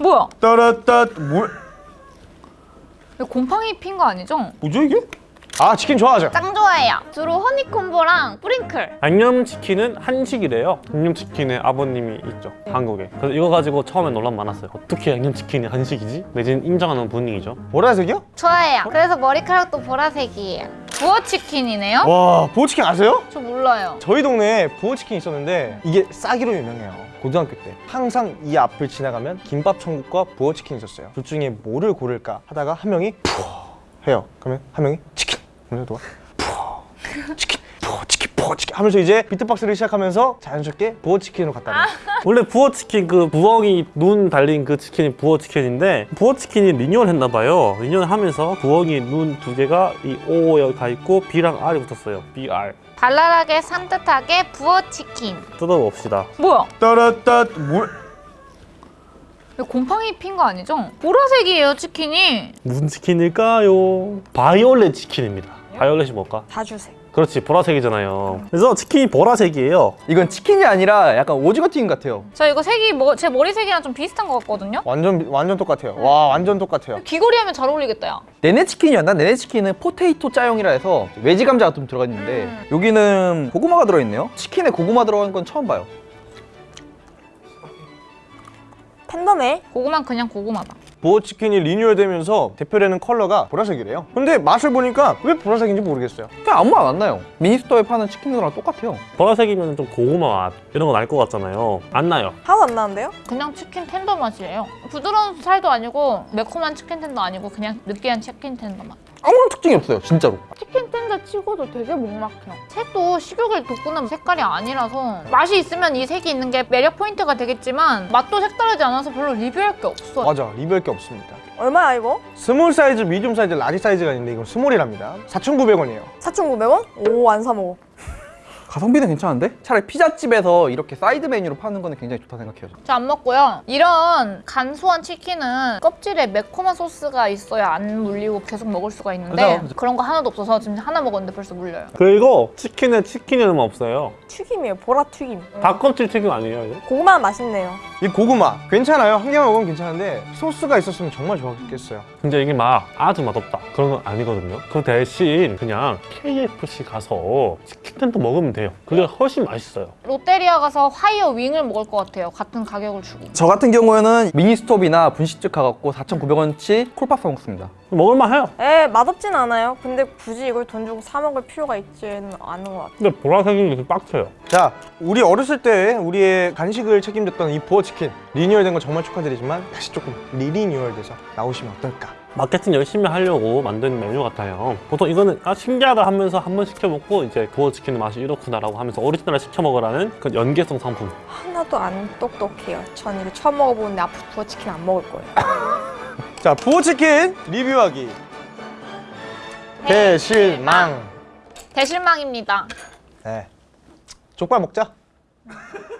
뭐야? 따라따 뭐 이거 곰팡이 핀 거 아니죠? 뭐죠 이게? 아 치킨 좋아하죠? 짱 좋아해요. 주로 허니콤보랑 뿌링클. 양념치킨은 한식이래요 양념치킨의 아버님이 있죠 한국에 그래서 이거 가지고 처음에 논란 많았어요 어떻게 양념치킨이 한식이지? 내지는 인정하는 분위기죠 보라색이요? 좋아해요. 그래서 머리카락도 보라색이에요. 부어치킨이네요? 와 부어치킨 아세요? 저 몰라요. 저희 동네에 부어치킨 있었는데 이게 싸기로 유명해요. 고등학교 때. 항상 이 앞을 지나가면 김밥 천국과 부어치킨 있었어요. 둘 중에 뭐를 고를까 하다가 한 명이 부어 해요. 그러면 한 명이 치킨. 그러면서 누가 부어. 치킨 푸어 치킨 푸어 치킨 하면서 이제 비트박스를 시작하면서 자연스럽게 부어치킨으로 갔다는 원래 부어치킨 그 부엉이 눈 달린 그 치킨이 부어치킨인데 부어치킨이 리뉴얼 했나 봐요 리뉴얼 하면서 부엉이 눈 두 개가 이 O 여기 가 있고 B랑 R이 붙었어요 BR 발랄하게 산뜻하게 부어치킨. 뜯어봅시다 뭐야? 따라따 뭐 이거 곰팡이 핀 거 아니죠? 보라색이에요, 치킨이. 무슨 치킨일까요? 바이올렛 치킨입니다 바이올렛이 뭘까? 다주색. 그렇지 보라색이잖아요 그래서 치킨이 보라색이에요 이건 치킨이 아니라 약간 오징어 튀김 같아요. 저 이거 색이 뭐, 제 머리색이랑 좀 비슷한 것 같거든요? 완전 완전 똑같아요 와 완전 똑같아요 귀걸이 하면 잘 어울리겠다, 야. 네네 치킨이었나? 네네 치킨은 포테이토 짜용이라 해서 웨지 감자가 좀 들어가 있는데 음. 여기는 고구마가 들어있네요. 치킨에 고구마 들어간 건 처음 봐요. 팬덤에 고구마는 그냥 고구마다. 부어치킨이 리뉴얼되면서 대표되는 컬러가 보라색이래요 근데 맛을 보니까 왜 보라색인지 모르겠어요 그냥 아무 맛 안 나요. 미니스톱에 파는 치킨이랑 똑같아요. 보라색이면 좀 고구마 맛 이런 거 날 것 같잖아요 안 나요 하나도 안 나는데요? 그냥 치킨 텐더 맛이에요. 부드러운 살도 아니고 매콤한 치킨 텐더 아니고 그냥 느끼한 치킨 텐더 맛. 아무런 특징이 없어요, 진짜로. 치킨 텐더 치고도 되게 목 막혀. 색도 식욕을 돋구는 색깔이 아니라서 맛이 있으면 이 색이 있는 게 매력 포인트가 되겠지만 맛도 색다르지 않아서 별로 리뷰할 게 없어요. 맞아 리뷰할 게 없습니다 얼마야 이거? small 사이즈, medium 사이즈, large 사이즈가 있는데 이건 small이랍니다 4,900원이에요 4,900원? 오 안 사 먹어. 가성비는 괜찮은데? 차라리 피자집에서 이렇게 사이드 메뉴로 파는 거는 굉장히 좋다 생각해요. 저 안 먹고요. 이런 간소한 치킨은 껍질에 매콤한 소스가 있어야 안 물리고 계속 먹을 수가 있는데 그죠. 그런 거 하나도 없어서 지금 하나 먹었는데 벌써 물려요. 그리고 치킨에 치킨이 얼마 없어요 튀김이에요. 보라 튀김. 닭껍질 튀김 아니에요 이거? 고구마 맛있네요. 이 고구마 괜찮아요 한 개만 먹으면 괜찮은데 소스가 있었으면 정말 좋았겠어요 근데 이게 막 아주 맛없다 그런 건 아니거든요 그 대신 그냥 KFC 가서 치킨 텐더 먹으면 돼요 그게 훨씬 맛있어요 롯데리아 가서 화이어 윙을 먹을 것 같아요. 같은 가격을 주고. 저 같은 경우에는 미니스톱이나 분식집 가갖고 4,900원치 콜밥 사 먹습니다. 먹을만 해요 에 맛없진 않아요. 근데 굳이 이걸 돈 주고 사 먹을 필요가 있지는 않은 것 같아요. 근데 보라색이 이렇게 빡쳐요 자 우리 어렸을 때 우리의 간식을 책임졌던 이 부어치킨 리뉴얼된 거 정말 축하드리지만 다시 조금 리리뉴얼돼서 나오시면 어떨까 마케팅 열심히 하려고 만든 메뉴 같아요. 보통 이거는 아 신기하다 하면서 한 번 시켜 먹고 이제 부어치킨 맛이 이렇구나 라고 하면서 오리지널 시켜 먹으라는 그 연계성 상품. 하나도 안 똑똑해요. 전 이거 처음 먹어보는데 앞으로 부어치킨 안 먹을 거예요. 자 부어치킨 리뷰하기. 대실망. 대실망입니다. 네. 족발 먹자